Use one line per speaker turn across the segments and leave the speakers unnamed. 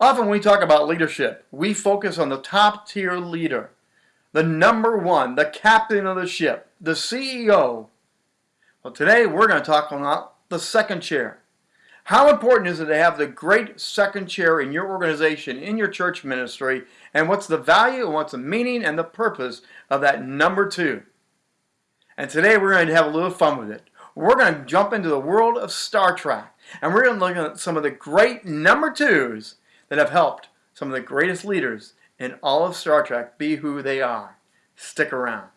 Often when we talk about leadership, we focus on the top tier leader, the number one, the captain of the ship, the CEO. Well, today we're going to talk about the second chair. How important is it to have the great second chair in your organization, in your church ministry, and what's the value and what's the meaning and the purpose of that number two? And today we're going to have a little fun with it. We're going to jump into the world of Star Trek, and we're going to look at some of the great number twos that have helped some of the greatest leaders in all of Star Trek be who they are. Stick around.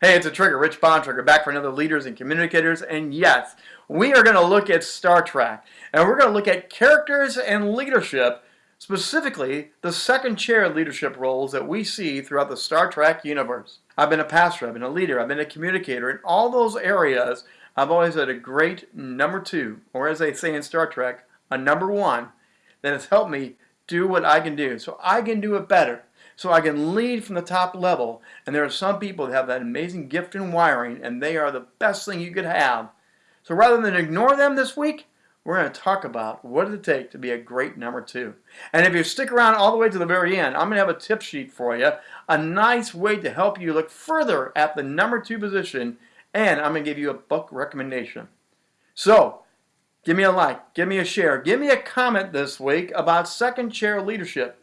Hey, it's a trigger, Rich Bontrager, back for another Leaders and Communicators. And yes, we are going to look at Star Trek. And we're going to look at characters and leadership, specifically the second chair leadership roles that we see throughout the Star Trek universe. I've been a pastor, I've been a leader, I've been a communicator. In all those areas, I've always had a great number two, or as they say in Star Trek, a number one, that has helped me do what I can do. So I can do it better. So I can lead from the top level. And there are some people that have that amazing gift in wiring, and they are the best thing you could have. So rather than ignore them this week, we're going to talk about what it take to be a great number two. And if you stick around all the way to the very end, I'm going to have a tip sheet for you, a nice way to help you look further at the number two position, and I'm going to give you a book recommendation. So, give me a like, give me a share, give me a comment this week about second chair leadership.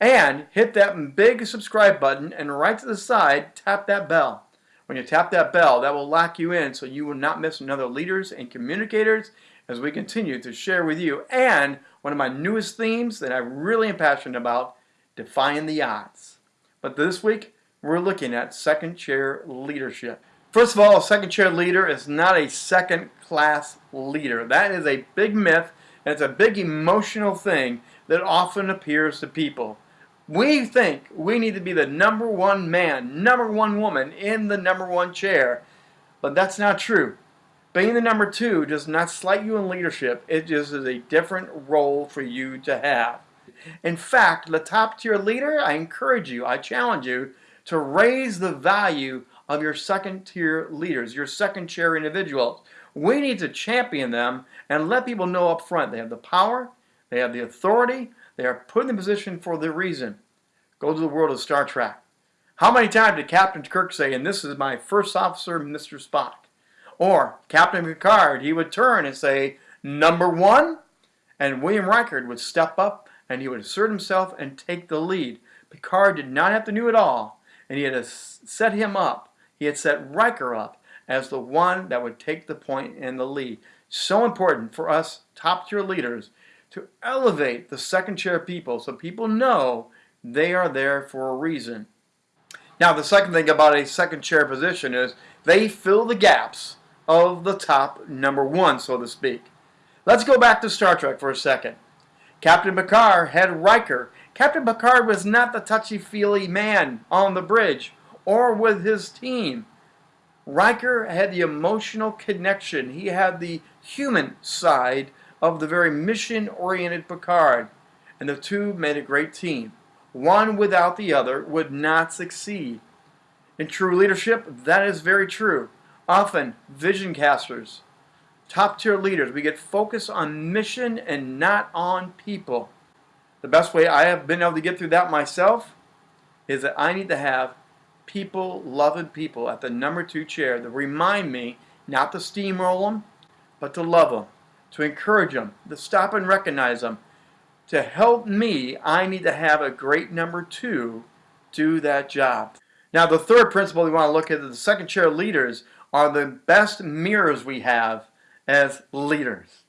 And hit that big subscribe button and right to the side, tap that bell. When you tap that bell, that will lock you in so you will not miss another leaders and communicators as we continue to share with you. And one of my newest themes that I really am passionate about, defying the odds. But this week, we're looking at second chair leadership. First of all, a second chair leader is not a second class leader. That is a big myth, and it's a big emotional thing that often appears to people. We think we need to be the number one man, number one woman in the number one chair, but that's not true. Being the number two does not slight you in leadership. It just is a different role for you to have. In fact, the top tier leader, I encourage you, I challenge you to raise the value of your second tier leaders, your second chair individuals. We need to champion them and let people know up front they have the power, they have the authority, they are put in the position for the reason. Go to the world of Star Trek. How many times did Captain Kirk say, and this is my first officer, Mr. Spock? Or Captain Picard, he would turn and say, number one, and William Riker would step up and he would assert himself and take the lead. Picard did not have to do it all, and he had set him up. He had set Riker up as the one that would take the point and the lead. So important for us top tier leaders to elevate the second chair people so people know they are there for a reason. Now, the second thing about a second chair position is they fill the gaps of the top number one, so to speak. Let's go back to Star Trek for a second. Captain Picard had Riker. Captain Picard was not the touchy-feely man on the bridge or with his team. Riker had the emotional connection. He had the human side of the very mission-oriented Picard. And the two made a great team. One without the other would not succeed. In true leadership, that is very true often vision casters, top tier leaders. We get focused on mission and not on people. The best way I have been able to get through that myself is that I need to have people, loving people at the number two chair to remind me not to steamroll them, but to love them, to encourage them, to stop and recognize them. To help me, I need to have a great number two do that job. Now, the third principle we want to look at is the second chair leaders are the best mirrors we have as leaders.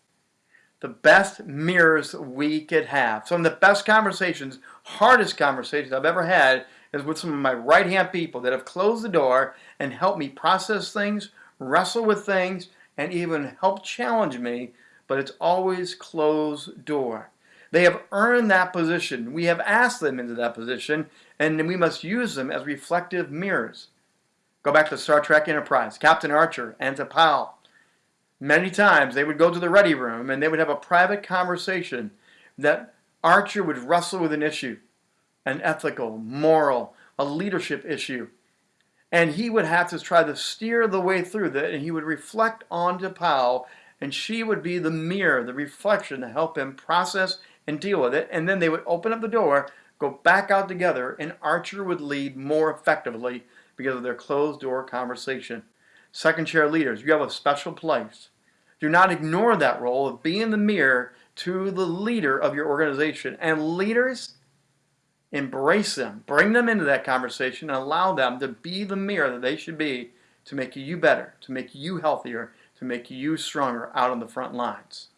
The best mirrors we could have. Some of the best conversations, hardest conversations I've ever had is with some of my right-hand people that have closed the door and helped me process things, wrestle with things, and even help challenge me, but it's always closed door. They have earned that position. We have asked them into that position, and we must use them as reflective mirrors. Go back to Star Trek Enterprise, Captain Archer and T'Pol. Many times they would go to the ready room and they would have a private conversation that Archer would wrestle with an issue, an ethical, moral, a leadership issue. and he would have to try to steer the way through that, and he would reflect onto T'Pol, and she would be the mirror, the reflection to help him process and deal with it, and then they would open up the door, go back out together, and Archer would lead more effectively because of their closed door conversation. Second chair leaders, you have a special place. Do not ignore that role of being the mirror to the leader of your organization. And leaders, embrace them, bring them into that conversation, and allow them to be the mirror that they should be to make you better, to make you healthier, to make you stronger out on the front lines.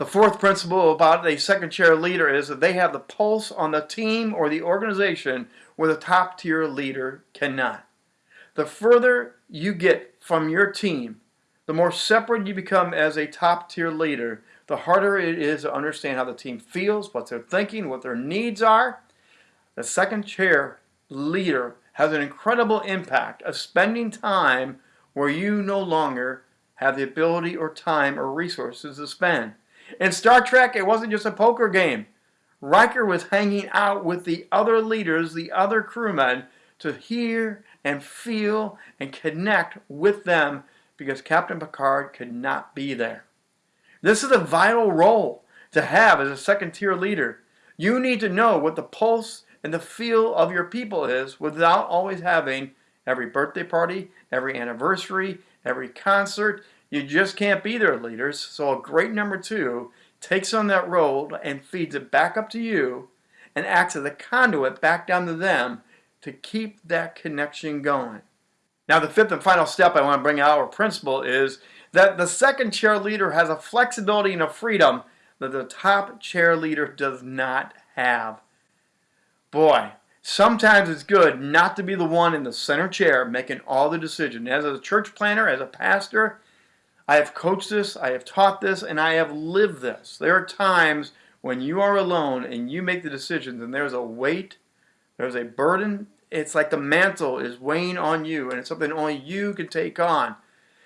The fourth principle about a second chair leader is that they have the pulse on the team or the organization where the top tier leader cannot. The further you get from your team, the more separate you become as a top tier leader, the harder it is to understand how the team feels, what they're thinking, what their needs are, the second chair leader has an incredible impact of spending time where you no longer have the ability or time or resources to spend. In Star Trek, it wasn't just a poker game. Riker was hanging out with the other leaders, the other crewmen, to hear and feel and connect with them because Captain Picard could not be there. This is a vital role to have as a second tier leader. You need to know what the pulse and the feel of your people is without always having every birthday party, every anniversary, every concert. You just can't be their leaders. So a great number two takes on that role and feeds it back up to you and acts as a conduit back down to them to keep that connection going. Now the fifth and final step I want to bring out or principle is that the second chair leader has a flexibility and a freedom that the top chair leader does not have. Boy, sometimes it's good not to be the one in the center chair making all the decisions. As a church planter, as a pastor, I have coached this, I have taught this, and I have lived this. There are times when you are alone and you make the decisions and there's a weight, there's a burden. It's like the mantle is weighing on you and it's something only you can take on.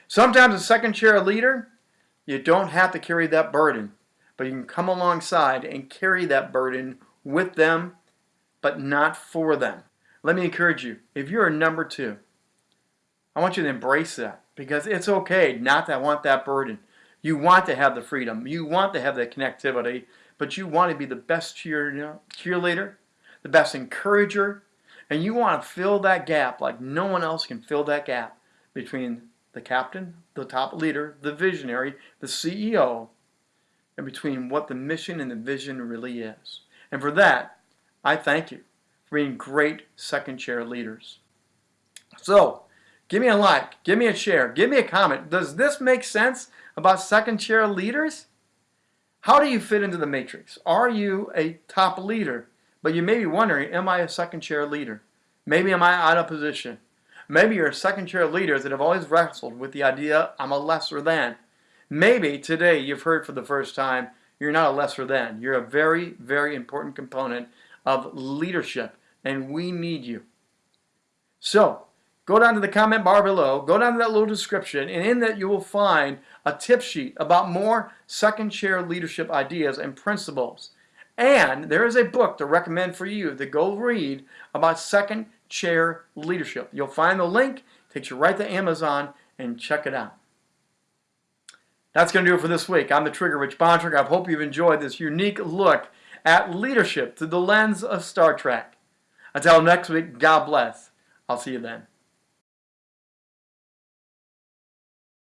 Sometimes a second chair leader, you don't have to carry that burden, but you can come alongside and carry that burden with them but not for them. Let me encourage you, if you're a number two, I want you to embrace that because it's okay not to want that burden. You want to have the freedom. You want to have the connectivity, but you want to be the best cheer, cheerleader, the best encourager, and you want to fill that gap like no one else can fill that gap between the captain, the top leader, the visionary, the CEO, and between what the mission and the vision really is. And for that, I thank you for being great second chair leaders. So, give me a like, give me a share, give me a comment. Does this make sense about second chair leaders? How do you fit into the matrix? Are you a top leader? But you may be wondering, am I a second chair leader? Maybe am I out of position? Maybe you're a second chair leader that have always wrestled with the idea, I'm a lesser than. Maybe today you've heard for the first time, you're not a lesser than. You're a very, very important component of leadership, and we need you. So, go down to the comment bar below, go down to that little description, and in that you will find a tip sheet about more second chair leadership ideas and principles. And there is a book to recommend for you to go read about second chair leadership. You'll find the link, takes you right to Amazon, and check it out. That's going to do it for this week. I'm the Trigger Rich Bontrager. I hope you've enjoyed this unique look at leadership through the lens of Star Trek. Until next week, God bless. I'll see you then.